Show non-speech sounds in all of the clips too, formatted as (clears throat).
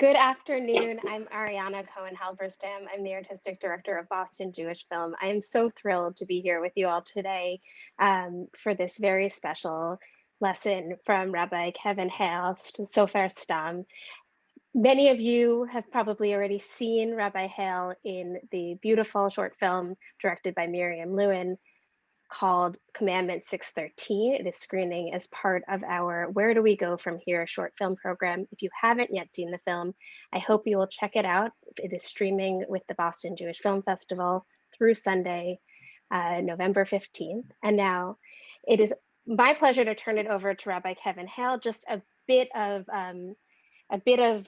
Good afternoon. I'm Ariana Cohen Halberstam. I'm the artistic director of Boston Jewish Film. I am so thrilled to be here with you all today um, for this very special lesson from Rabbi Kevin Hale, Sofer Stam. Many of you have probably already seen Rabbi Hale in the beautiful short film directed by Miriam Lewin called Commandment 613. It is screening as part of our Where Do We Go From Here short film program. If you haven't yet seen the film, I hope you will check it out. It is streaming with the Boston Jewish Film Festival through Sunday, uh, November 15th. And now it is my pleasure to turn it over to Rabbi Kevin Hale, just a bit of um, a bit of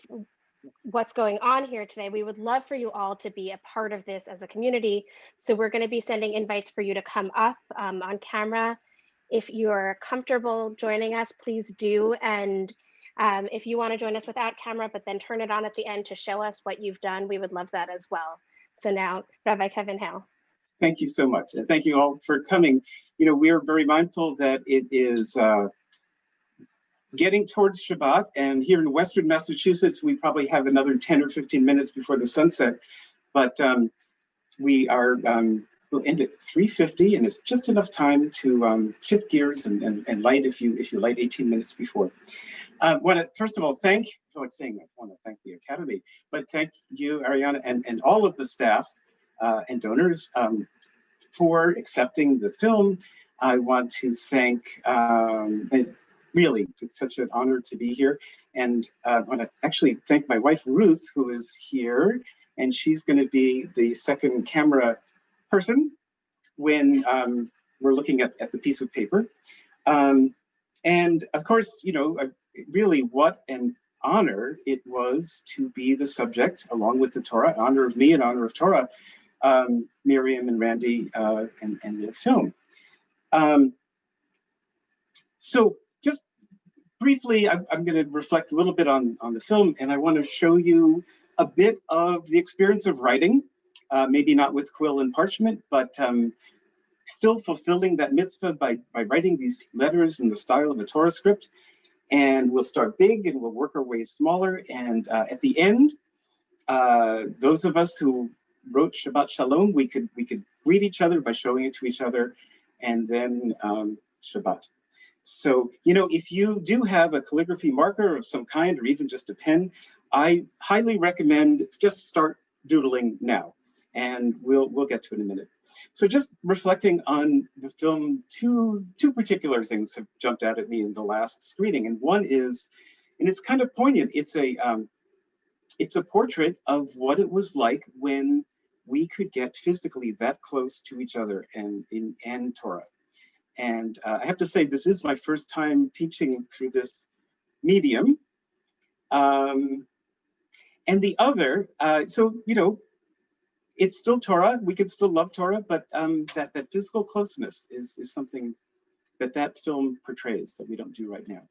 what's going on here today. We would love for you all to be a part of this as a community. So we're going to be sending invites for you to come up um, on camera. If you're comfortable joining us, please do. And um, if you want to join us without camera, but then turn it on at the end to show us what you've done, we would love that as well. So now, Rabbi Kevin Hale. Thank you so much. And thank you all for coming. You know, we are very mindful that it is uh, getting towards Shabbat. And here in Western Massachusetts, we probably have another 10 or 15 minutes before the sunset. But um, we are, um, we'll end at 3.50 and it's just enough time to um, shift gears and, and, and, light if you if you light 18 minutes before. Uh, want to, first of all, thank, I like saying I want to thank the Academy, but thank you, Ariana, and, and all of the staff uh, and donors um, for accepting the film. I want to thank um, really, it's such an honor to be here. And uh, I want to actually thank my wife, Ruth, who is here. And she's going to be the second camera person when um, we're looking at, at the piece of paper. Um, and of course, you know, uh, really what an honor it was to be the subject, along with the Torah, honor of me and honor of Torah, um, Miriam and Randy uh, and, and the film. Um, so just briefly, I'm, I'm going to reflect a little bit on, on the film, and I want to show you a bit of the experience of writing, uh, maybe not with quill and parchment, but um, still fulfilling that mitzvah by, by writing these letters in the style of a Torah script. And we'll start big and we'll work our way smaller. And uh, at the end, uh, those of us who wrote Shabbat Shalom, we could we could greet each other by showing it to each other, and then um, Shabbat. So, you know, if you do have a calligraphy marker of some kind, or even just a pen, I highly recommend just start doodling now, and we'll we'll get to it in a minute. So just reflecting on the film, two, two particular things have jumped out at me in the last screening. And one is, and it's kind of poignant, it's a, um, it's a portrait of what it was like when we could get physically that close to each other and in and Torah. And uh, I have to say, this is my first time teaching through this medium. Um, and the other, uh, so, you know, it's still Torah, we can still love Torah, but um, that, that physical closeness is, is something that that film portrays that we don't do right now.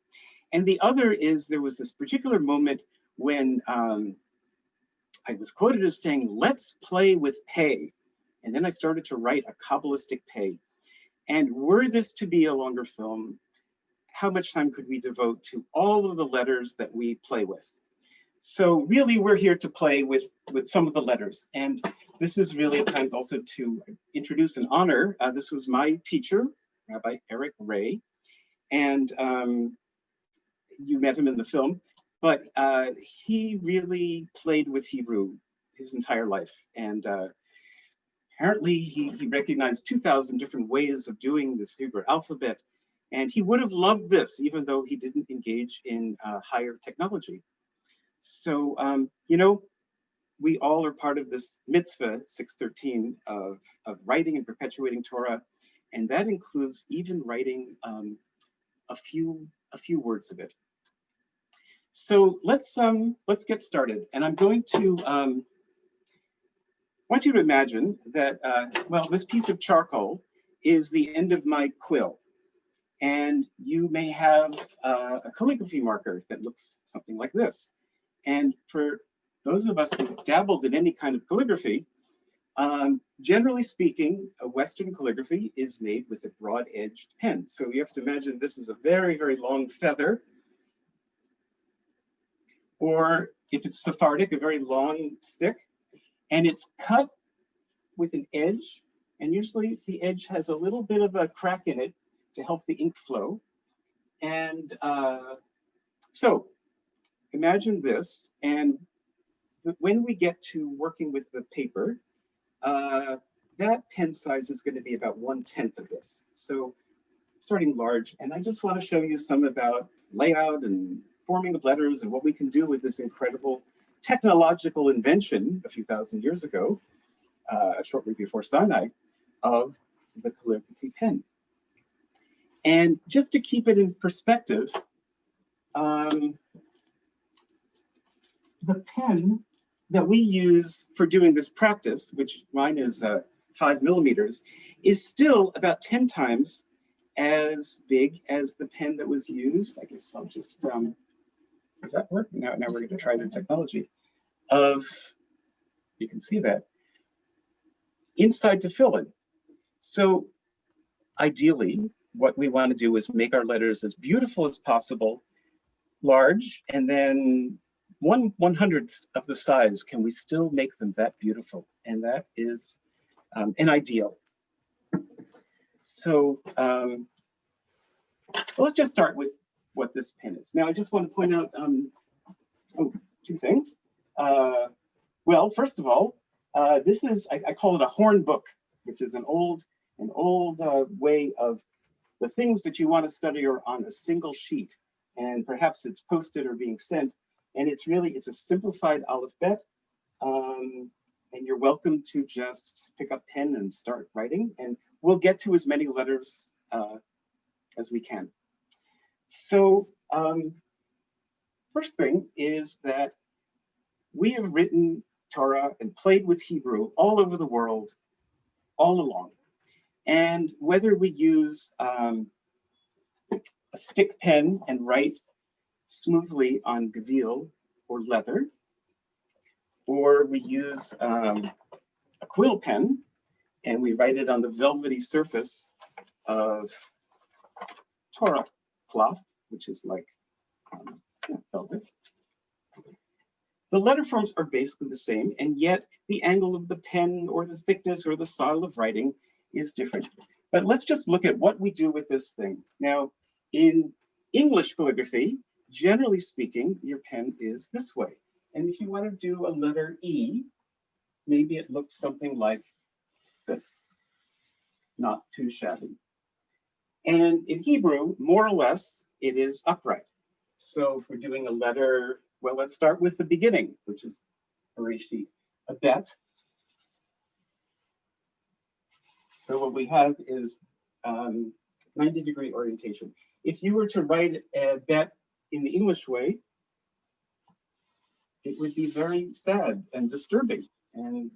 And the other is there was this particular moment when um, I was quoted as saying, let's play with pay. And then I started to write a Kabbalistic pay. And were this to be a longer film, how much time could we devote to all of the letters that we play with? So really, we're here to play with, with some of the letters. And this is really a time also to introduce and honor. Uh, this was my teacher, Rabbi Eric Ray. And um, you met him in the film, but uh, he really played with Hebrew his entire life. And uh, apparently he, he recognized 2000 different ways of doing this Hebrew alphabet. And he would have loved this, even though he didn't engage in uh, higher technology. So, um, you know, we all are part of this mitzvah 613 of, of writing and perpetuating Torah. And that includes even writing um, a few a few words of it. So let's um, let's get started. And I'm going to um, want you to imagine that, uh, well, this piece of charcoal is the end of my quill. And you may have uh, a calligraphy marker that looks something like this. And for those of us who've dabbled in any kind of calligraphy, um, generally speaking, a Western calligraphy is made with a broad-edged pen. So you have to imagine this is a very, very long feather. Or if it's Sephardic, a very long stick, and it's cut with an edge, and usually the edge has a little bit of a crack in it to help the ink flow. And uh, so imagine this, and when we get to working with the paper, uh, that pen size is going to be about one tenth of this. So starting large, and I just want to show you some about layout and forming of letters and what we can do with this incredible technological invention a few thousand years ago, uh, shortly before Sinai, of the calligraphy pen. And just to keep it in perspective, um, the pen that we use for doing this practice, which mine is uh, five millimeters, is still about 10 times as big as the pen that was used. I guess I'll just, um, does that work? Now, now we're gonna try the technology of, you can see that, inside to fill in. So ideally, what we want to do is make our letters as beautiful as possible, large, and then one one hundredth of the size, can we still make them that beautiful? And that is um, an ideal. So um, well, let's just start with what this pen is. Now, I just want to point out um, oh, two things. Uh, well, first of all, uh, this is, I, I, call it a horn book, which is an old, an old uh, way of the things that you want to study are on a single sheet. And perhaps it's posted or being sent. And it's really, it's a simplified alphabet. Um, and you're welcome to just pick up pen and start writing. And we'll get to as many letters uh, as we can. So um, first thing is that we have written Torah and played with Hebrew all over the world, all along. And whether we use um, a stick pen and write smoothly on gavil or leather, or we use um, a quill pen and we write it on the velvety surface of Torah cloth, which is like um, velvet. The letter forms are basically the same, and yet the angle of the pen or the thickness or the style of writing is different. But let's just look at what we do with this thing. Now, in English calligraphy, generally speaking, your pen is this way. And if you want to do a letter E, maybe it looks something like this. Not too shabby. And in Hebrew, more or less, it is upright. So if we're doing a letter well, let's start with the beginning, which is Bereshit, a bet. So what we have is um, 90 degree orientation. If you were to write a bet in the English way, it would be very sad and disturbing. And,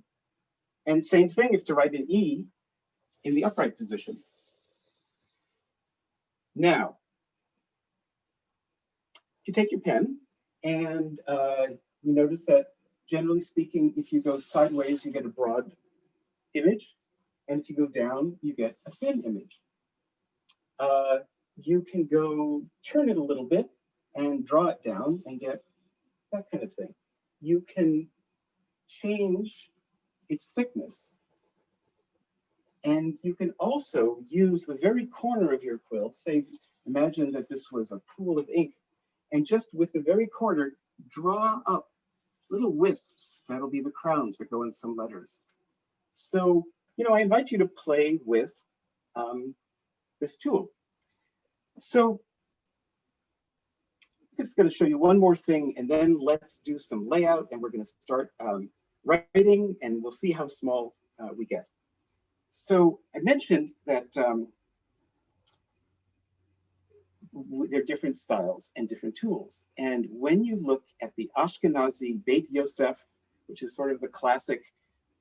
and same thing if to write an E in the upright position. Now, you take your pen and uh, you notice that generally speaking, if you go sideways, you get a broad image. And if you go down, you get a thin image. Uh, you can go turn it a little bit and draw it down and get that kind of thing. You can change its thickness. And you can also use the very corner of your quill, say, imagine that this was a pool of ink and just with the very corner, draw up little wisps. That'll be the crowns that go in some letters. So, you know, I invite you to play with um, this tool. So I'm just going to show you one more thing, and then let's do some layout, and we're going to start um, writing, and we'll see how small uh, we get. So I mentioned that um, they're different styles and different tools. And when you look at the Ashkenazi Beit Yosef, which is sort of the classic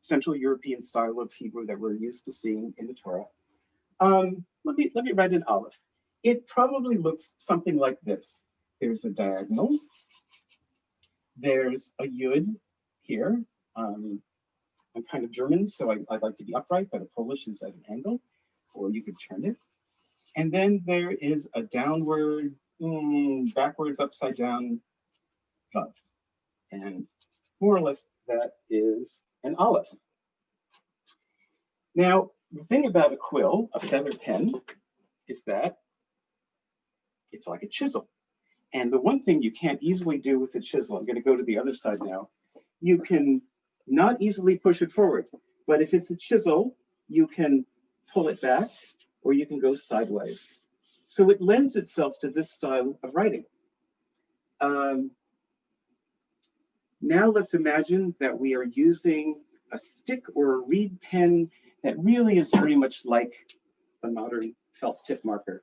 Central European style of Hebrew that we're used to seeing in the Torah, um, let me let me write an aleph. It probably looks something like this. There's a diagonal. There's a yud here. Um, I'm kind of German, so I, I like to be upright, but a Polish is at an angle, or you could turn it. And then there is a downward, mm, backwards, upside down. And more or less that is an aleph. Now, the thing about a quill, a feather pen, is that it's like a chisel. And the one thing you can't easily do with a chisel, I'm going to go to the other side now, you can not easily push it forward. But if it's a chisel, you can pull it back or you can go sideways. So it lends itself to this style of writing. Um, now let's imagine that we are using a stick or a reed pen that really is very much like a modern felt tip marker.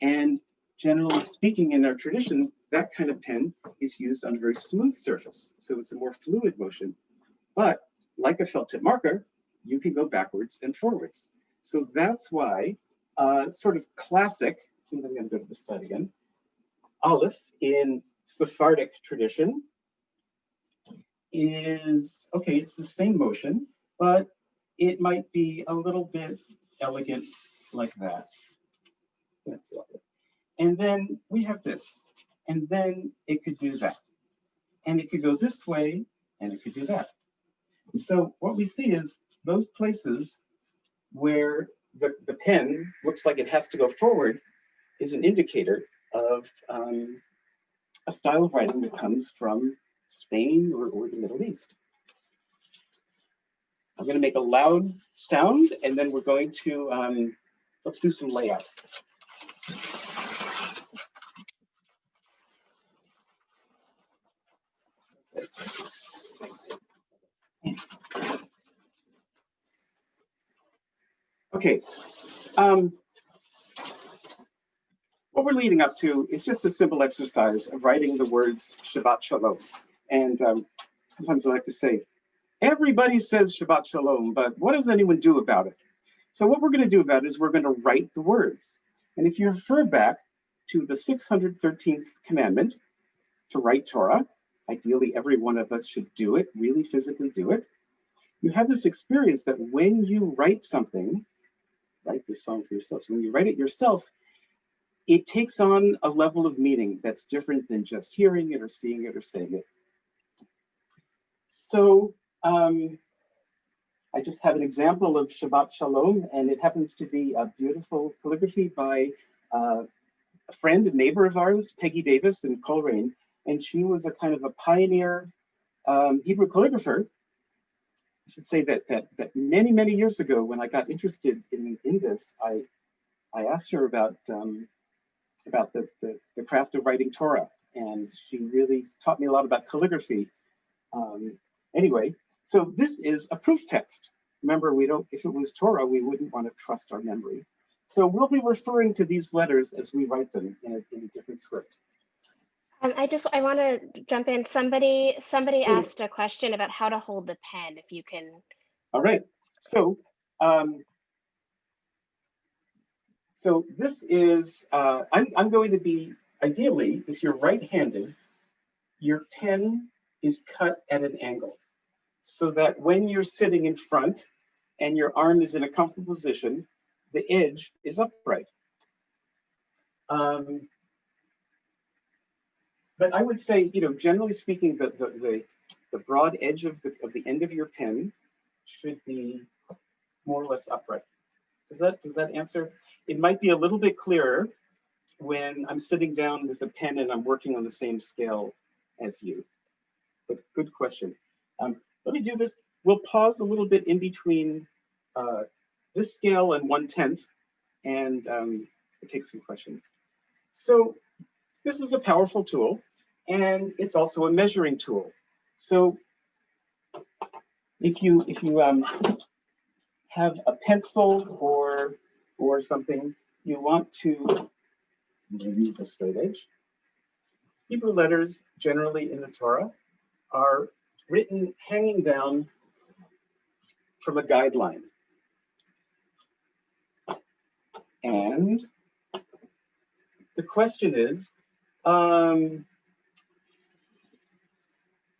And generally speaking, in our tradition, that kind of pen is used on a very smooth surface. So it's a more fluid motion. But like a felt tip marker, you can go backwards and forwards. So that's why uh, sort of classic, I'm going to go to the side again, Aleph in Sephardic tradition is, okay, it's the same motion, but it might be a little bit elegant like that. That's. And then we have this, and then it could do that. And it could go this way, and it could do that. So what we see is those places where the, the pen looks like it has to go forward is an indicator of um, a style of writing that comes from Spain or, or the Middle East. I'm going to make a loud sound and then we're going to, um, let's do some layout. Okay. Um, what we're leading up to is just a simple exercise of writing the words Shabbat Shalom. And um, sometimes I like to say, everybody says Shabbat Shalom, but what does anyone do about it? So what we're going to do about it is we're going to write the words. And if you refer back to the 613th commandment to write Torah, ideally every one of us should do it, really physically do it. You have this experience that when you write something, write this song for yourself. So when you write it yourself, it takes on a level of meaning that's different than just hearing it or seeing it or saying it. So um, I just have an example of Shabbat Shalom, and it happens to be a beautiful calligraphy by uh, a friend and neighbor of ours, Peggy Davis in Colrain, and she was a kind of a pioneer um, Hebrew calligrapher I should say that that that many many years ago, when I got interested in in this, I I asked her about um, about the, the, the craft of writing Torah, and she really taught me a lot about calligraphy. Um, anyway, so this is a proof text. Remember, we don't. If it was Torah, we wouldn't want to trust our memory. So we'll be referring to these letters as we write them in a, in a different script. Um, I just I want to jump in. Somebody somebody asked a question about how to hold the pen. If you can, All right, so um, so this is uh, I'm I'm going to be ideally if you're right-handed, your pen is cut at an angle, so that when you're sitting in front and your arm is in a comfortable position, the edge is upright. Um, but I would say, you know, generally speaking, the the the, the broad edge of the of the end of your pen should be more or less upright. Does that does that answer? It might be a little bit clearer when I'm sitting down with a pen and I'm working on the same scale as you. But good question. Um, let me do this. We'll pause a little bit in between uh, this scale and one tenth, and um, take some questions. So this is a powerful tool, and it's also a measuring tool. So if you if you um, have a pencil or or something, you want to use a straight edge. Hebrew letters generally in the Torah are written hanging down from a guideline. And the question is, um,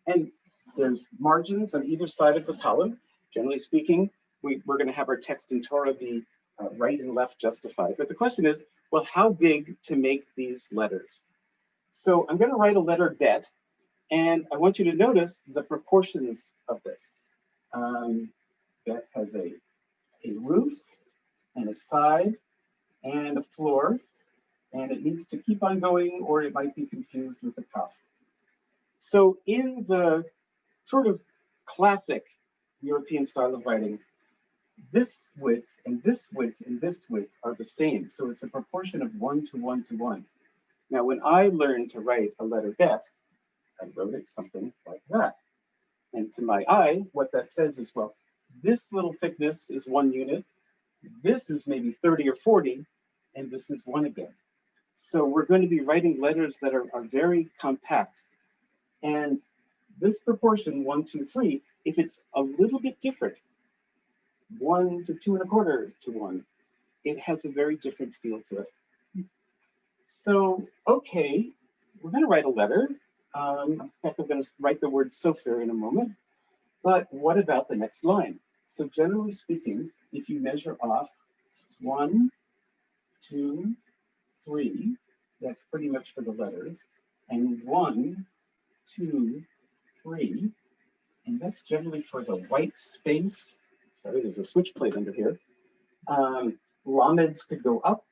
and there's margins on either side of the column. Generally speaking, we, we're going to have our text in Torah be uh, right and left justified. But the question is, well, how big to make these letters? So I'm going to write a letter bet, And I want you to notice the proportions of this. Um, that has a, a roof and a side and a floor, and it needs to keep on going or it might be confused with a kaf. So in the sort of classic European style of writing, this width and this width and this width are the same. So it's a proportion of one to one to one. Now, when I learned to write a letter bet, I wrote it something like that. And to my eye, what that says is, well, this little thickness is one unit, this is maybe 30 or 40, and this is one again. So we're going to be writing letters that are, are very compact. And this proportion, one, two, three, if it's a little bit different, one to two and a quarter to one, it has a very different feel to it. So, okay, we're going to write a letter. Um, in fact, I'm going to write the word Sofer in a moment. But what about the next line? So generally speaking, if you measure off one, two, three, that's pretty much for the letters, and one, two, three, and that's generally for the white space. Sorry, there's a switch plate under here. Um, Lameds could go up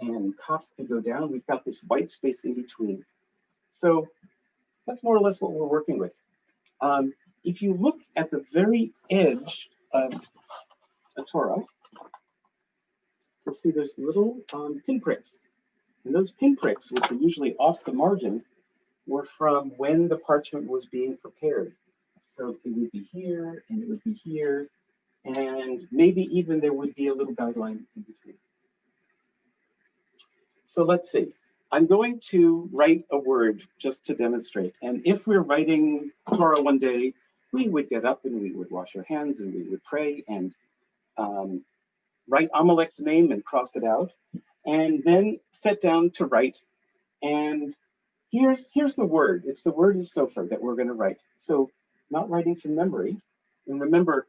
and costs could go down. We've got this white space in between. So that's more or less what we're working with. Um, if you look at the very edge of a Torah, you'll see there's little um, pinpricks. And those pinpricks, which are usually off the margin, were from when the parchment was being prepared. So it would be here, and it would be here, and maybe even there would be a little guideline in between. So let's see. I'm going to write a word just to demonstrate. And if we're writing Torah one day, we would get up and we would wash our hands and we would pray and um, write Amalek's name and cross it out, and then sit down to write. And here's here's the word. It's the word is Sofer that we're going to write. So not writing from memory. And remember,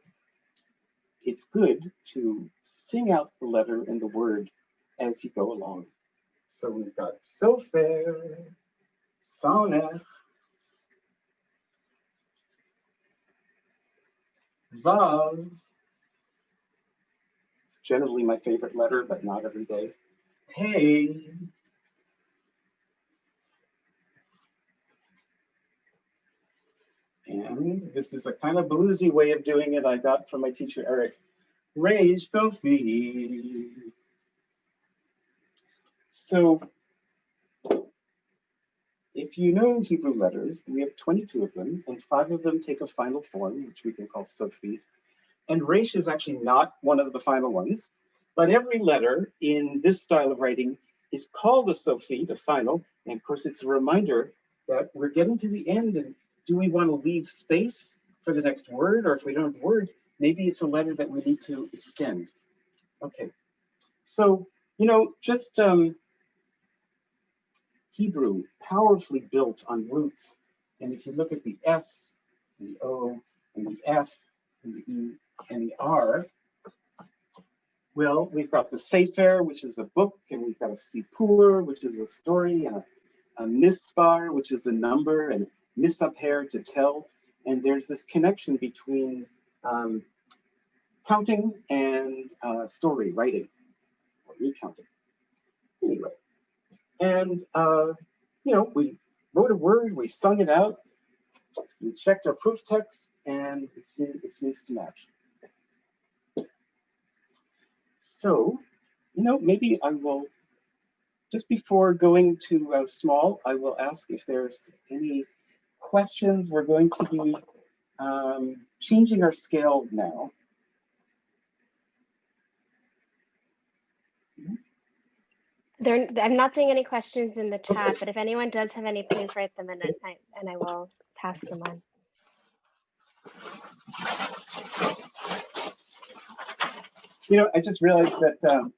it's good to sing out the letter and the word as you go along. So we've got Sofer, Sonnet, Vav. It's generally my favorite letter, but not every day. Hey. And this is a kind of bluesy way of doing it I got from my teacher, Eric. Resh sofit. So if you know Hebrew letters, we have 22 of them, and five of them take a final form, which we can call sofit. And Resh is actually not one of the final ones, but every letter in this style of writing is called a sofit, the final. And of course, it's a reminder that we're getting to the end and do we want to leave space for the next word? Or if we don't have a word, maybe it's a letter that we need to extend. Okay, so, you know, just um, Hebrew powerfully built on roots. And if you look at the S, the O, and the F, and the E, and the R, well, we've got the Sefer, which is a book, and we've got a Sipur, which is a story, and a, a Mispar, which is a number, and Misaper to tell. And there's this connection between um, counting and uh, story writing, or recounting. Anyway, and, uh, you know, we wrote a word, we sung it out, we checked our proof text, and it seems, it seems to match. So, you know, maybe I will, just before going to uh, small, I will ask if there's any questions. We're going to be um, changing our scale now. There, I'm not seeing any questions in the chat, but if anyone does have any, please write them in and I, and I will pass them on. You know, I just realized that um,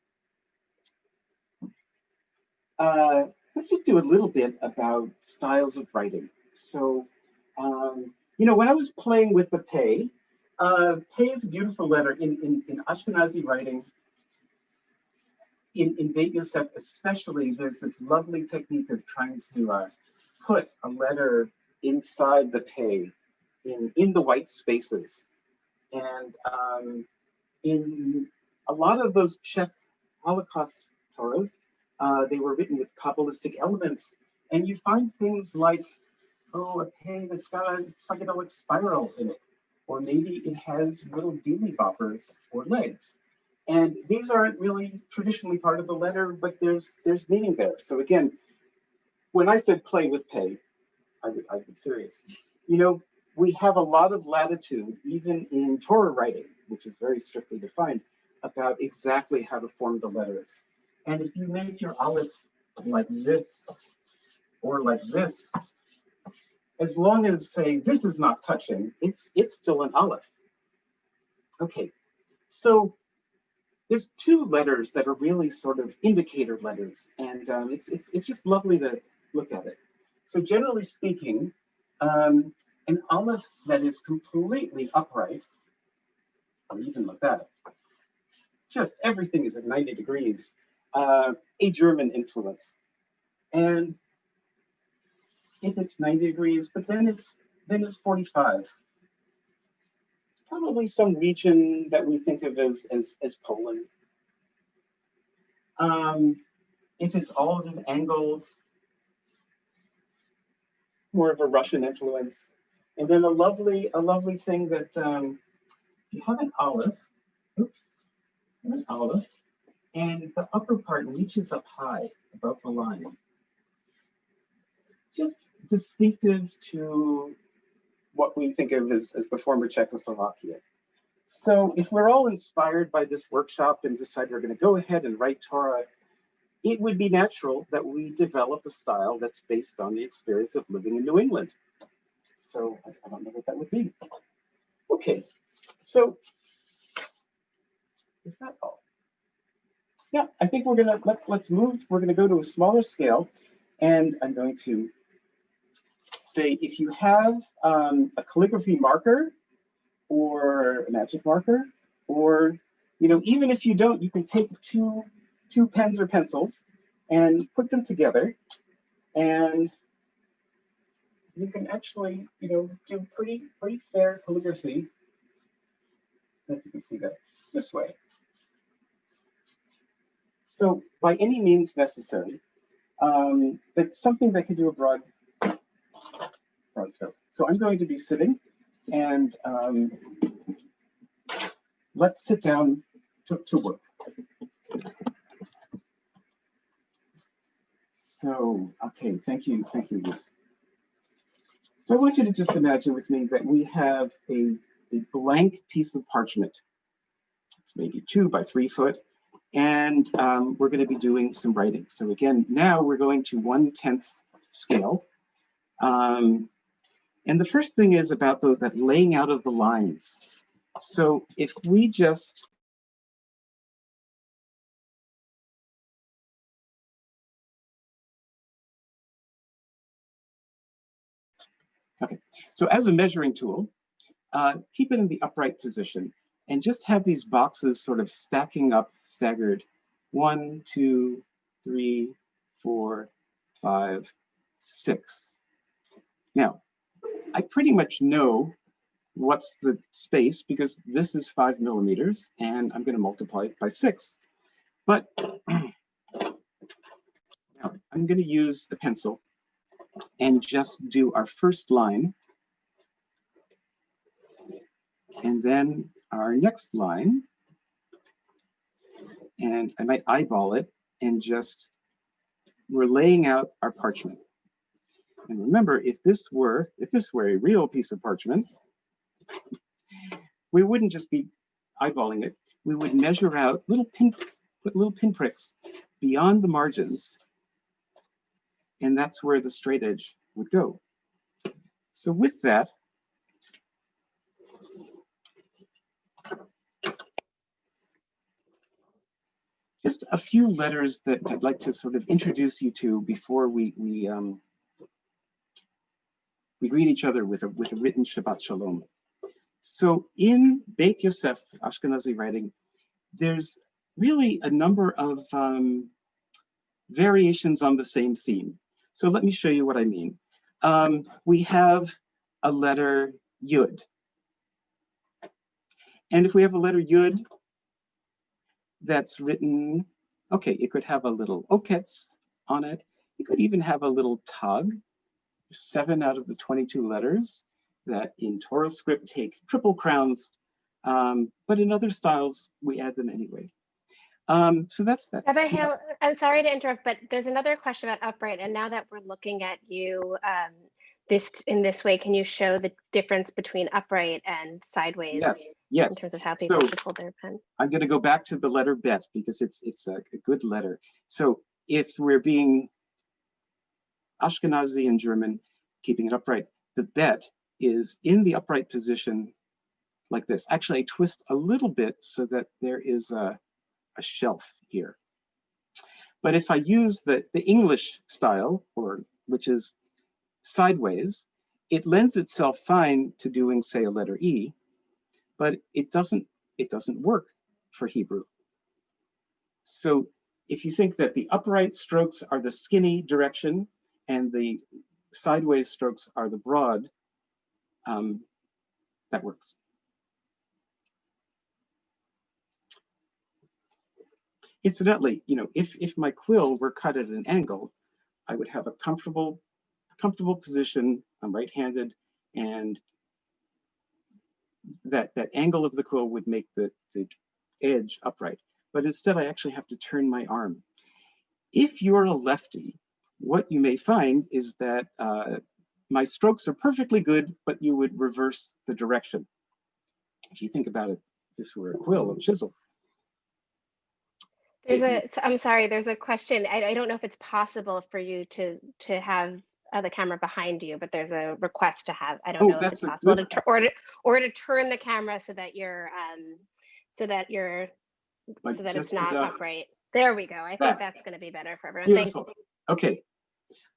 uh, let's just do a little bit about styles of writing. So, um, you know, when I was playing with the Pei, uh, Pei is a beautiful letter in, in, in Ashkenazi writing. In, in Beit Yosef especially, there's this lovely technique of trying to uh, put a letter inside the pay, in, in the white spaces. And um, in a lot of those Czech Holocaust Torahs, uh, they were written with Kabbalistic elements. And you find things like, oh, a pay that's got a psychedelic spiral in it. Or maybe it has little dealy boppers or legs. And these aren't really traditionally part of the letter, but there's there's meaning there. So again, when I said play with pay, I I'd be serious. You know, we have a lot of latitude, even in Torah writing, which is very strictly defined, about exactly how to form the letters. And if you make your aleph like this or like this, as long as say this is not touching, it's it's still an aleph. Okay, so there's two letters that are really sort of indicator letters, and um, it's it's it's just lovely to look at it. So generally speaking, um, an aleph that is completely upright, I'll even look that. Just everything is at 90 degrees, uh, a German influence. And if it's 90 degrees, but then it's then it's 45. It's probably some region that we think of as as, as Poland. Um, if it's all at an angle, more of a Russian influence. And then a lovely, a lovely thing that um, you have an olive, oops, an aleph, and the upper part reaches up high above the line. Just distinctive to what we think of as, as the former Czechoslovakia. So if we're all inspired by this workshop and decide we're going to go ahead and write Torah, it would be natural that we develop a style that's based on the experience of living in New England. So I, don't know what that would be. Okay, so is that all? Yeah, I think we're gonna let's let's move. We're gonna go to a smaller scale, and I'm going to say if you have um, a calligraphy marker or a magic marker, or you know even if you don't, you can take two two pens or pencils and put them together, and you can actually, you know, do pretty, pretty fair calligraphy. If you can see that this way. So by any means necessary, um, it's something that can do a broad, So I'm going to be sitting and um, let's sit down to, to work. So, okay, thank you, thank you, Liz. So I want you to just imagine with me that we have a, a blank piece of parchment. It's maybe two by three foot. And um, we're going to be doing some writing. So again, now we're going to one tenth scale. Um, and the first thing is about those that laying out of the lines. So if we just Okay, so as a measuring tool, uh, keep it in the upright position and just have these boxes sort of stacking up staggered. One, two, three, four, five, six. Now, I pretty much know what's the space because this is five millimeters and I'm going to multiply it by six. But (clears throat) now I'm going to use the pencil and just do our first line. And then our next line. And I might eyeball it and just, we're laying out our parchment. And remember, if this were, if this were a real piece of parchment, we wouldn't just be eyeballing it. We would measure out little pin, put little pinpricks beyond the margins and that's where the straight edge would go. So with that, just a few letters that I'd like to sort of introduce you to before we we um, we greet each other with a with a written Shabbat Shalom. So in Beit Yosef Ashkenazi writing, there's really a number of um, variations on the same theme. So let me show you what I mean. um, we have a letter yud. And if we have a letter yud that's written, okay, it could have a little oketz on it. It could even have a little tag, seven out of the 22 letters that in Torah script take triple crowns, um, but in other styles, we add them anyway. Um, so that's that. Rabbi Hale, I'm sorry to interrupt, but there's another question about upright. And now that we're looking at you um, this in this way, can you show the difference between upright and sideways Yes, yes. in terms of how people So- should hold their pen? I'm going to go back to the letter bet because it's it's a, a good letter. So if we're being Ashkenazi and German, keeping it upright, the bet is in the upright position like this. Actually, I twist a little bit so that there is a, a shelf here. But if I use the, the English style, or which is sideways, it lends itself fine to doing, say, a letter E, but it doesn't it doesn't work for Hebrew. So if you think that the upright strokes are the skinny direction and the sideways strokes are the broad, um, that works. Incidentally, you know, if, if my quill were cut at an angle, I would have a comfortable, comfortable position. I'm right-handed and that, that angle of the quill would make the, the edge upright. But instead, I actually have to turn my arm. If you're a lefty, what you may find is that uh, my strokes are perfectly good, but you would reverse the direction. If you think about it, this were a quill or chisel. There's a, I'm sorry, there's a question. I, I don't know if it's possible for you to, to have uh, the camera behind you, but there's a request to have, I don't Oh, know if it's possible to, or to, or to turn the camera so that you're, um, so that you're, Like so that it's not upright. There we go. I that. think that's gonna be better for everyone. Thank Beautiful. Okay.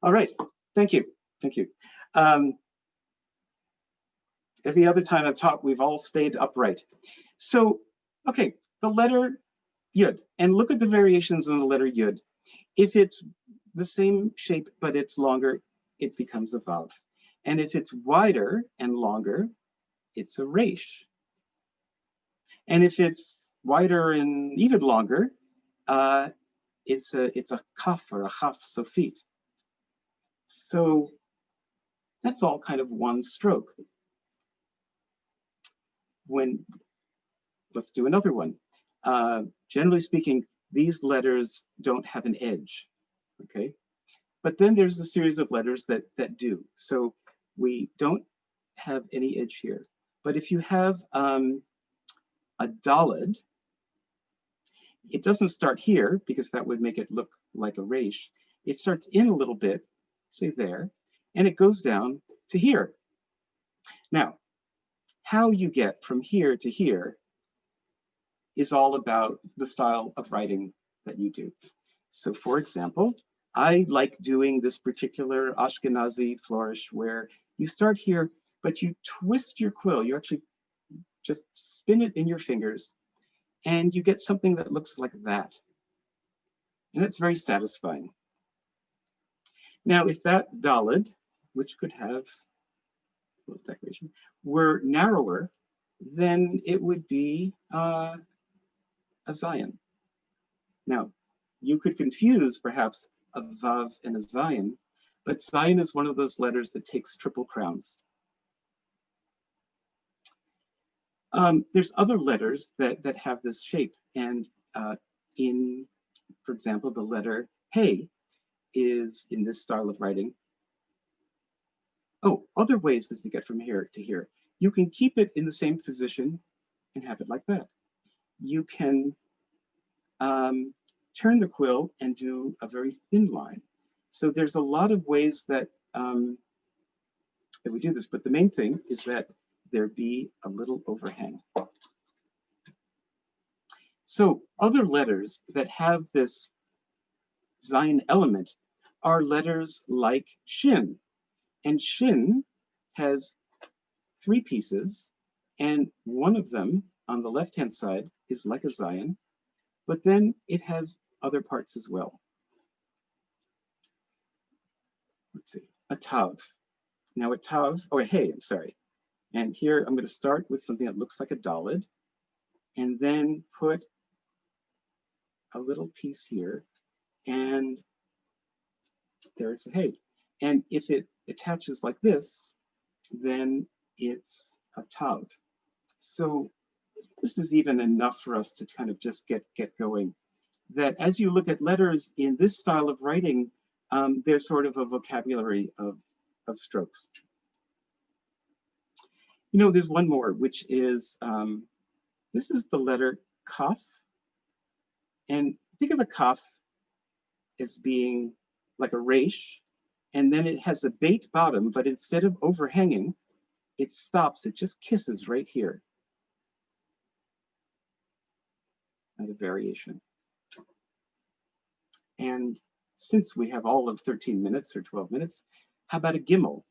All right. Thank you. Thank you. Um, every other time I've taught, we've all stayed upright. So, okay, the letter yud, and look at the variations in the letter yud. If it's the same shape, but it's longer, it becomes a vav. And if it's wider and longer, it's a resh. And if it's wider and even longer, uh, it's a it's a kaf or a chaf sofit. So that's all kind of one stroke. When let's do another one. Uh, generally speaking, these letters don't have an edge, okay? But then there's a series of letters that that do. So we don't have any edge here. But if you have um, a dalid, it doesn't start here because that would make it look like a resh. It starts in a little bit, say there, and it goes down to here. Now, how you get from here to here is all about the style of writing that you do. So for example, I like doing this particular Ashkenazi flourish where you start here, but you twist your quill. You actually just spin it in your fingers and you get something that looks like that. And it's very satisfying. Now, if that dalid, which could have decoration, were narrower, then it would be uh, a Zayin. Now, you could confuse perhaps a Vav and a Zayin, but Zayin is one of those letters that takes triple crowns. Um, there's other letters that, that have this shape. And uh, in, for example, the letter Hey is in this style of writing. Oh, other ways that you get from here to here. You can keep it in the same position and have it like that. You can um, turn the quill and do a very thin line. So there's a lot of ways that, um, that we do this, but the main thing is that there be a little overhang. So other letters that have this Zayin element are letters like Shin. And Shin has three pieces, and one of them on the left-hand side is like a Zayin, but then it has other parts as well. Let's see, a Tav. Now a tav, oh, or hey, I'm sorry. And here I'm going to start with something that looks like a dalid and then put a little piece here and there's a hey. And if it attaches like this, then it's a tav. So this is even enough for us to kind of just get, get going. That as you look at letters in this style of writing, um, there's sort of a vocabulary of, of strokes. You know, there's one more, which is, um, this is the letter kaf. And think of a kaf as being like a resh, and then it has a bait bottom, but instead of overhanging, it stops, it just kisses right here. Another variation. And since we have all of 13 minutes or 12 minutes, how about a gimel?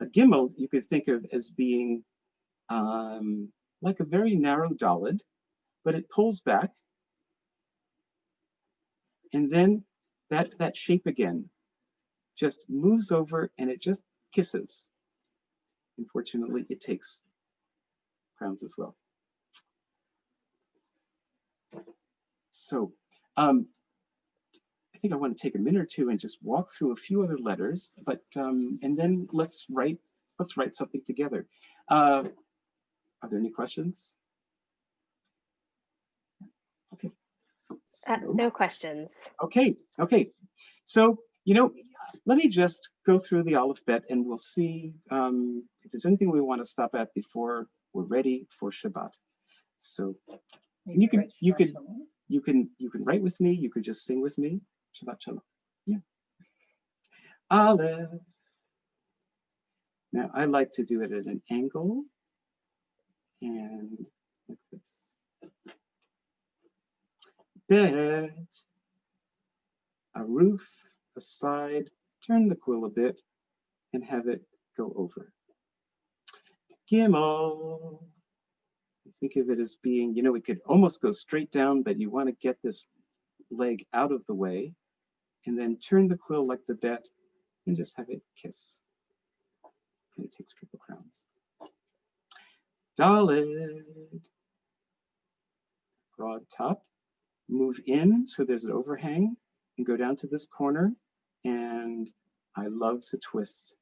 A gimel you could think of as being um, like a very narrow dalid, but it pulls back. And then that, that shape again just moves over and it just kisses. Unfortunately, it takes crowns as well. So um, I think I want to take a minute or two and just walk through a few other letters, but um, and then let's write let's write something together. Uh, are there any questions? Uh, no questions. Okay, okay. So, you know, let me just go through the alphabet and we'll see um, if there's anything we want to stop at before we're ready for Shabbat. So you can- you can, you can you can write with me, you could just sing with me. Shabbat Shalom. Yeah. Aleph. Now I like to do it at an angle and like this. A roof, a side, turn the quill a bit and have it go over. Gimel. Think of it as being, you know, it could almost go straight down, but you want to get this leg out of the way and then turn the quill like the bet and just have it kiss. And it takes triple crowns. Dalid. Broad top. Move in so there's an overhang and go down to this corner. And I love to twist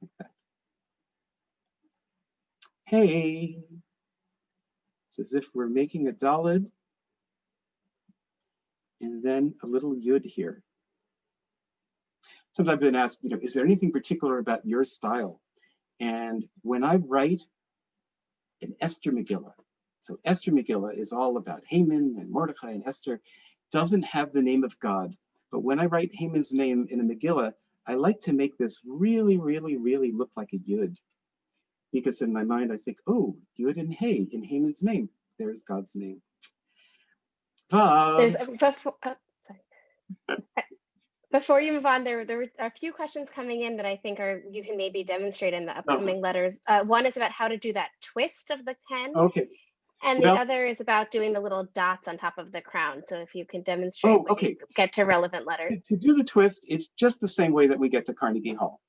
like that. Hey. It's as if we're making a dalid and then a little yud here. Sometimes I've been asked, you know, is there anything particular about your style? And when I write an Esther Megillah, so Esther Megillah is all about Haman and Mordecai and Esther, doesn't have the name of God. But when I write Haman's name in a Megillah, I like to make this really, really, really look like a yud. Because in my mind, I think, oh, yud and hey in Haman's name, there's God's name. Vav. There's before, uh, sorry. Before you move on, there, there were a few questions coming in that I think are, you can maybe demonstrate in the upcoming letters. Uh, one is about how to do that twist of the pen. Okay. And the well- other is about doing the little dots on top of the crown. So if you can demonstrate, Oh, okay. get to relevant letters. to, to do the twist, it's just the same way that we get to Carnegie Hall.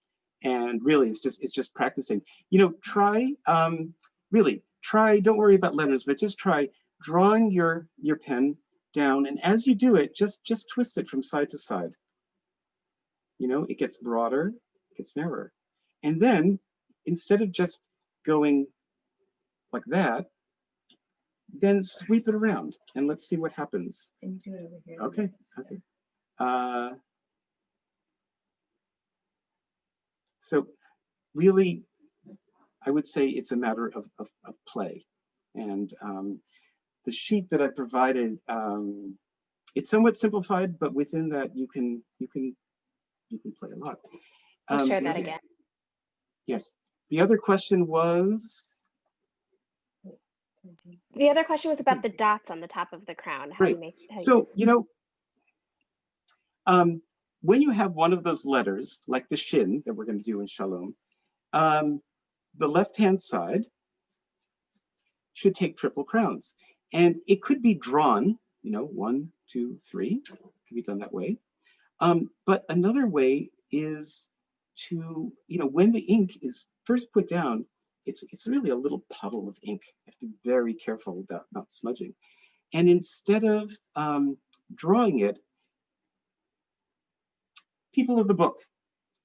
And really, it's just it's just practicing. You know, try um, really try. Don't worry about letters, but just try drawing your your pen down, and as you do it, just just twist it from side to side. You know, it gets broader, it gets narrower, and then instead of just going like that, then sweep it around and let's see what happens. Can you do it over here? Okay, okay. Uh, so really, I would say it's a matter of, of, of play. And um, the sheet that I provided, um, it's somewhat simplified, but within that you can you can you can play a lot. I'll Um, share that again. Yes. The other question was, The other question was about the dots on the top of the crown. How you Right. make, how you- So, you know, um, when you have one of those letters, like the shin that we're going to do in Shalom, um, the left-hand side should take triple crowns. And it could be drawn, you know, one, two, three, could be done that way. Um, but another way is to, you know, when the ink is first put down, it's, it's really a little puddle of ink. You have to be very careful about not smudging. And instead of um, drawing it, people of the book,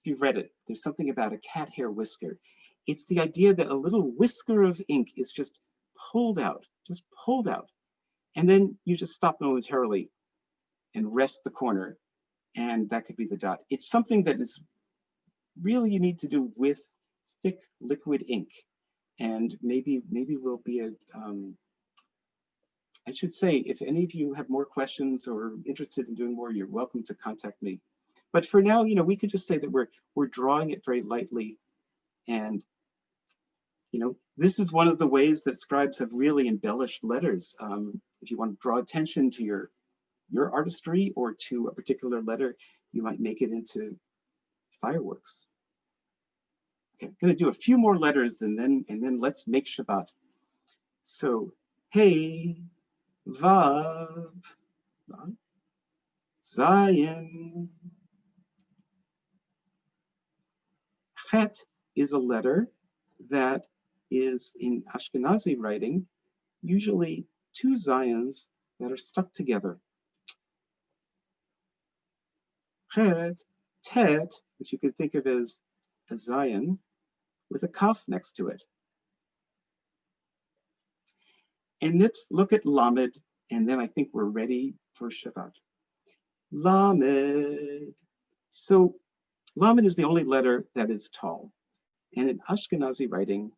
if you've read it, there's something about a cat hair whisker. It's the idea that a little whisker of ink is just pulled out, just pulled out. And then you just stop momentarily and rest the corner and that could be the dot. It's something that is really you need to do with thick liquid ink. And maybe maybe we'll be a, um, I should say, if any of you have more questions or interested in doing more, you're welcome to contact me. But for now, you know, we could just say that we're we're drawing it very lightly. And, you know, this is one of the ways that scribes have really embellished letters. Um, if you want to draw attention to your your artistry or to a particular letter, you might make it into fireworks. I'm gonna do a few more letters and then, and then let's make Shabbat. So, hey, Vav, Zayin. Chet is a letter that is in Ashkenazi writing, usually two Zions that are stuck together. Chet, Tet, which you could think of as a Zayin with a kaf next to it. And let's look at Lamed, and then I think we're ready for Shabbat. Lamed. So Lamed is the only letter that is tall. And in Ashkenazi writing,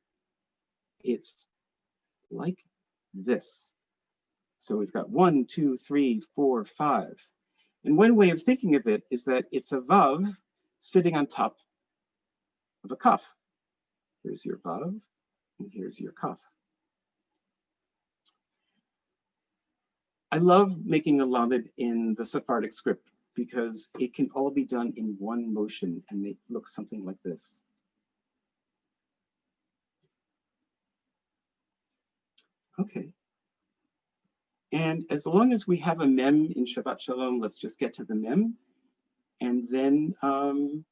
it's like this. So we've got one, two, three, four, five. And one way of thinking of it is that it's a vav sitting on top of a kaf. Here's your vav, and here's your kaf. I love making a lamed in the Sephardic script because it can all be done in one motion and it looks something like this. Okay. And as long as we have a mem in Shabbat Shalom, let's just get to the mem. And then um,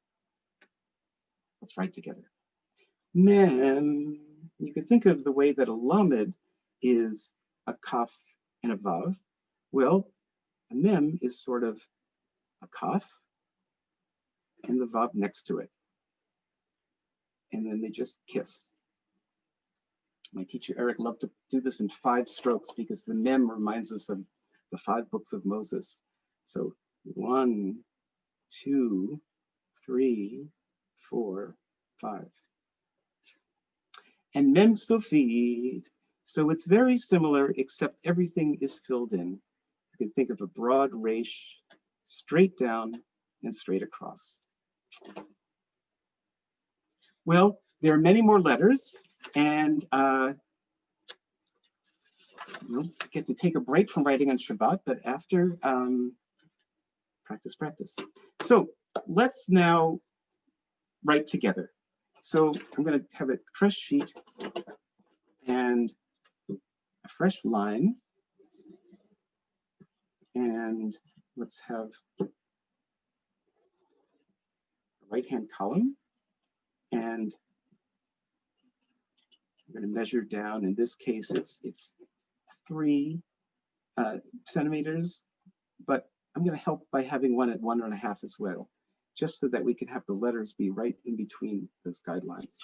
let's write together. Mem, you can think of the way that a lamed is a kaf and a vav. Well, a mem is sort of a kaf and the vav next to it. And then they just kiss. My teacher Eric loved to do this in five strokes because the mem reminds us of the five books of Moses. So one, two, three, four, five. And mem sofit. So it's very similar, except everything is filled in. You can think of a broad resh, straight down and straight across. Well, there are many more letters and uh, we'll get to take a break from writing on Shabbat, but after um, practice, practice. So let's now write together. So I'm going to have a fresh sheet and a fresh line. And let's have a right-hand column and I'm going to measure down. In this case, it's it's three uh, centimeters, but I'm going to help by having one at one and a half as well, just so that we can have the letters be right in between those guidelines.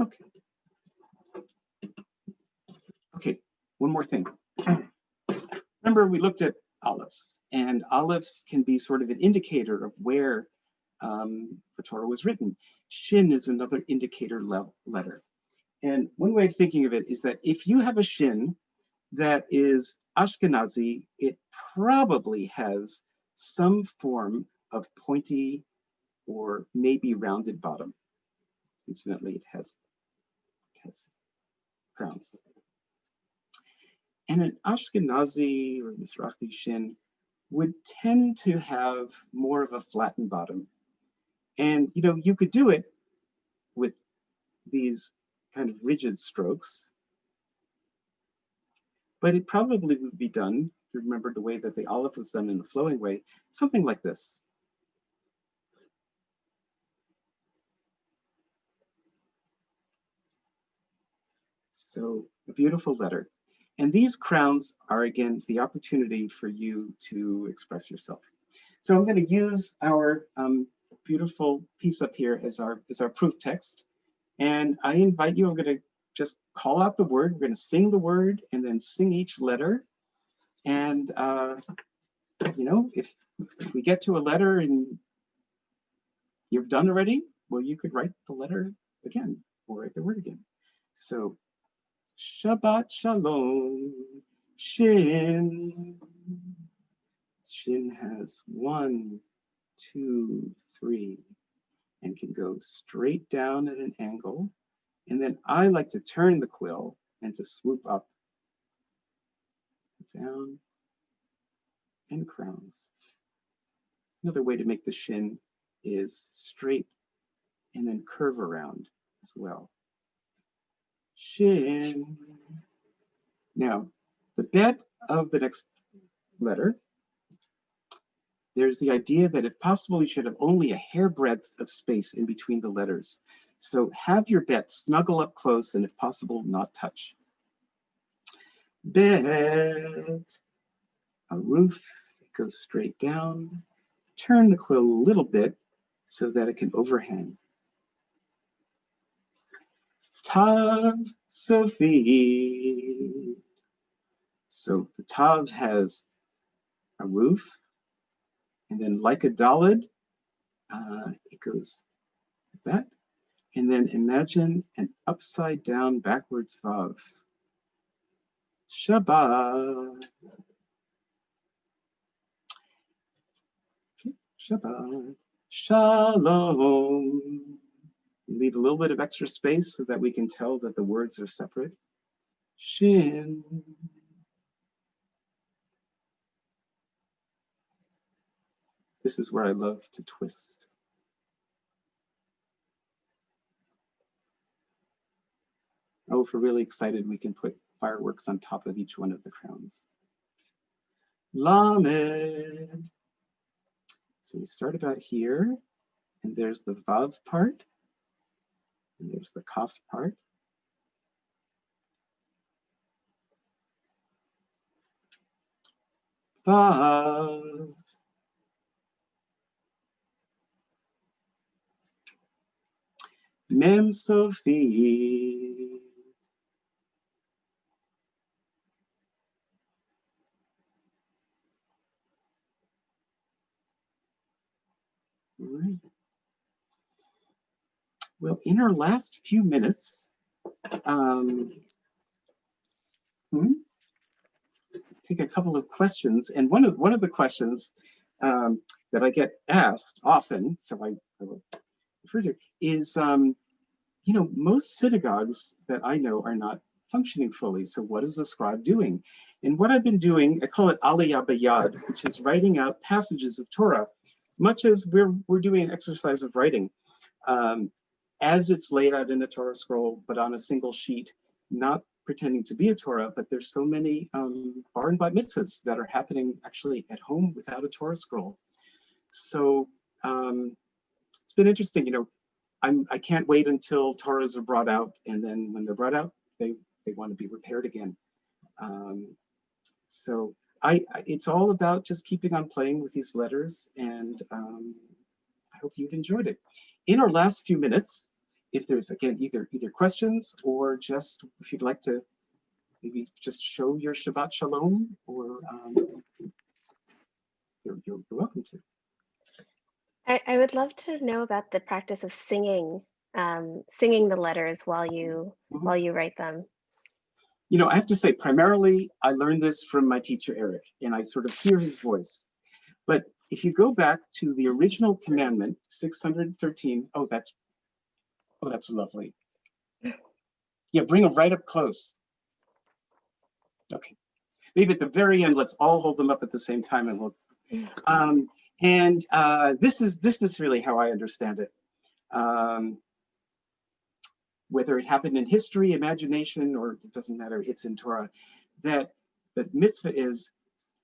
Okay. Okay, one more thing. (clears throat) Remember, we looked at alephs And alephs can be sort of an indicator of where um, the Torah was written. Shin is another indicator le letter. And one way of thinking of it is that if you have a shin that is Ashkenazi, it probably has some form of pointy or maybe rounded bottom. Incidentally, it has, it has crowns. And an Ashkenazi or Mizrahi shin would tend to have more of a flattened bottom. And, you know, you could do it with these kind of rigid strokes, but it probably would be done if you remember the way that the aleph was done in a flowing way, something like this. So a beautiful letter. And these crowns are again, the opportunity for you to express yourself. So I'm going to use our um, beautiful piece up here as our, as our proof text. And I invite you, I'm going to just call out the word. We're going to sing the word and then sing each letter. And, uh, you know, if, if we get to a letter and you've done already, well, you could write the letter again or write the word again. So Shabbat Shalom, Shin. Shin has one, two, three, and can go straight down at an angle. And then I like to turn the quill and to swoop up, down, and crowns. Another way to make the shin is straight and then curve around as well. Shin. Now, the bet of the next letter, there's the idea that if possible, you should have only a hairbreadth of space in between the letters. So have your bet snuggle up close and if possible, not touch. Bet, a roof, it goes straight down. Turn the quill a little bit so that it can overhang. Tav Sophie. So the Tav has a roof, and then like a Dalid, uh, it goes like that. And then imagine an upside down backwards Vav. Shabbat. Shabbat. Shalom. Leave a little bit of extra space so that we can tell that the words are separate. Shin. This is where I love to twist. Oh, if we're really excited, we can put fireworks on top of each one of the crowns. Lamed. So we start about here, and there's the Vav part. And there's the kaf part. Vav. Mem sofit. All right. Well, in our last few minutes, um, hmm, take a couple of questions. And one of one of the questions um, that I get asked often, so I, I will refer to, is, um, you know, most synagogues that I know are not functioning fully. So what is the scribe doing? And what I've been doing, I call it Aliyah Bayad, which is writing out passages of Torah, much as we're, we're doing an exercise of writing. Um, as it's laid out in a Torah scroll, but on a single sheet, not pretending to be a Torah, but there's so many um, bar and bat mitzvahs that are happening actually at home without a Torah scroll. So um, it's been interesting, you know, I'm, I can't wait until Torahs are brought out, and then when they're brought out, they, they want to be repaired again. Um, so I, it's all about just keeping on playing with these letters, and um, I hope you've enjoyed it. In our last few minutes, if there's again either either questions or just if you'd like to maybe just show your Shabbat Shalom, or um, you're, you're, welcome to. I, I would love to know about the practice of singing, um, singing the letters while you Mhm. while you write them. You know, I have to say, primarily, I learned this from my teacher, Eric, and I sort of hear his voice. But if you go back to the original commandment, 613, oh, that's, oh, that's lovely. Yeah, bring them right up close. Okay, maybe at the very end, let's all hold them up at the same time and look. Um, and uh, this is this is really how I understand it. Um, whether it happened in history, imagination, or it doesn't matter, it's in Torah, that the mitzvah is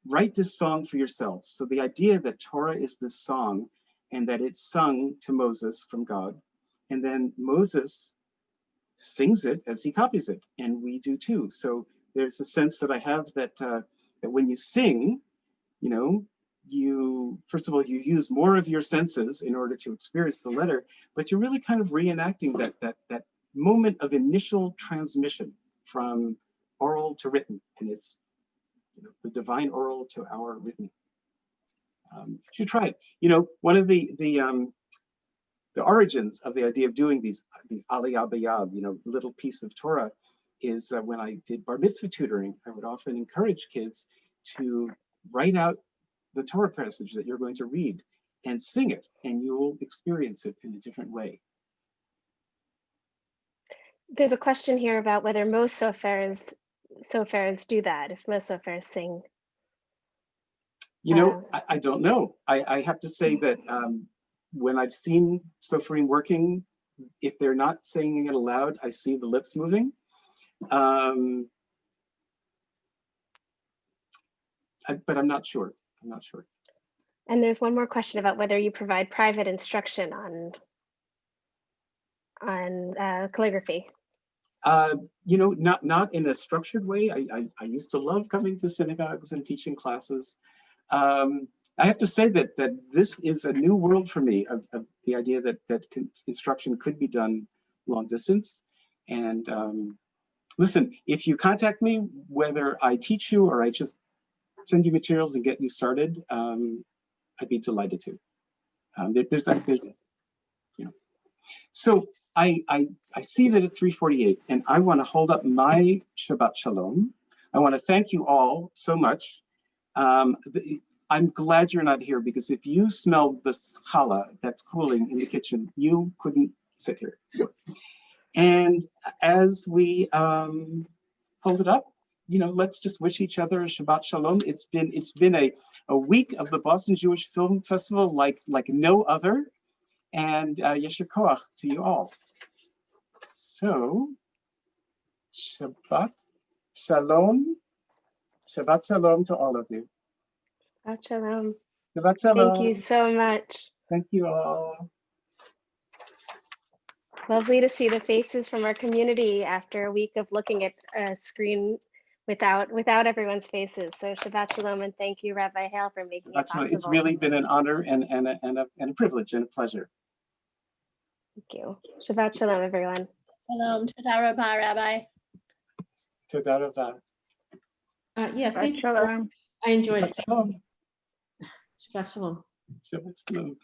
write this song for yourselves. So the idea that Torah is this song and that it's sung to Moses from God, and then Moses sings it as he copies it, and we do too. So there's a sense that I have that uh, that when you sing, you know, you first of all you use more of your senses in order to experience the letter, but you're really kind of reenacting that that that moment of initial transmission from oral to written, and it's you know, the divine oral to our written. Um, you should try it. You know, one of the the um, the origins of the idea of doing these these aliyah bayad, you know, little piece of Torah, is uh, when I did bar mitzvah tutoring. I would often encourage kids to write out the Torah passage that you're going to read and sing it, and you'll experience it in a different way. There's a question here about whether most sofers sofers do that. If most sofers sing, You know, I, I don't know. I, I have to say that um, when I've seen Soferim working, if they're not saying it aloud, I see the lips moving. Um, I- but I'm not sure. I'm not sure. and there's one more question about whether you provide private instruction on on uh, calligraphy. Uh, you know, not not in a structured way. I, I, I used to love coming to synagogues and teaching classes. Um, I have to say that that this is a new world for me of, of the idea that that instruction could be done long distance. And um, listen, if you contact me, whether I teach you or I just send you materials and get you started, um, I'd be delighted to. Um, there, there's, there's, you know. So I, I, I see that it's 348 and I want to hold up my Shabbat Shalom. I want to thank you all so much. Um, I'm glad you're not here because if you smelled the challah that's cooling in the kitchen, you couldn't sit here. And as we um, hold it up, you know, let's just wish each other a Shabbat Shalom. It's been it's been a, a week of the Boston Jewish Film Festival like like no other. And uh, Yesher Koach to you all. So, Shabbat Shalom. Shabbat Shalom to all of you. Shabbat Shalom. Shabbat Shalom. Thank you so much. Thank you all. Lovely to see the faces from our community after a week of looking at a screen without without everyone's faces. So Shabbat Shalom and thank you, Rabbi Hale, for making it possible. it's really been an honor and, and, a, and, a, and a privilege and a pleasure. Thank you. Shabbat Shalom, everyone. Shalom, Toda Rabah, Rabbi. Toda rava. Uh, yeah, Shabbat thank you. shalom. I enjoyed Shabbat it. shalom. Shabbat shalom. Shabbat shalom.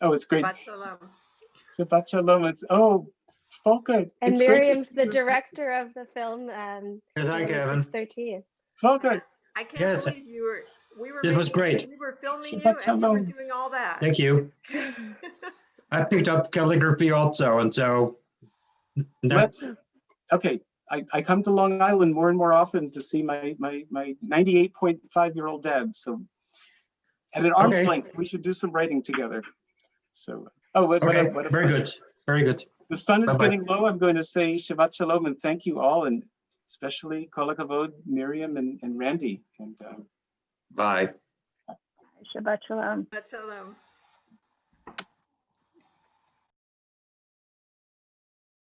Oh, it's great. Shabbat shalom. Shabbat shalom. It's, oh, Volker. And it's Miriam's the director of the film. Um, Yes, hi, Kevin. 13. Volker. I can't Yes. believe you were, we were. This was great. We were filming you Shabbat and you were doing all that. Thank you. (laughs) I picked up calligraphy also, and so that's Let's, okay, I, I come to Long Island more and more often to see my, my, my 98.5 year old dad. So at an arm's Okay. length, we should do some writing together. So, oh, what, what a- what a Very pleasure. good. Very good. The sun is Bye-bye. getting low. I'm going to say Shabbat Shalom and thank you all, and especially Kol HaKavod, Miriam and, and Randy. And um, Bye. Shabbat shalom. Shabbat shalom. shalom.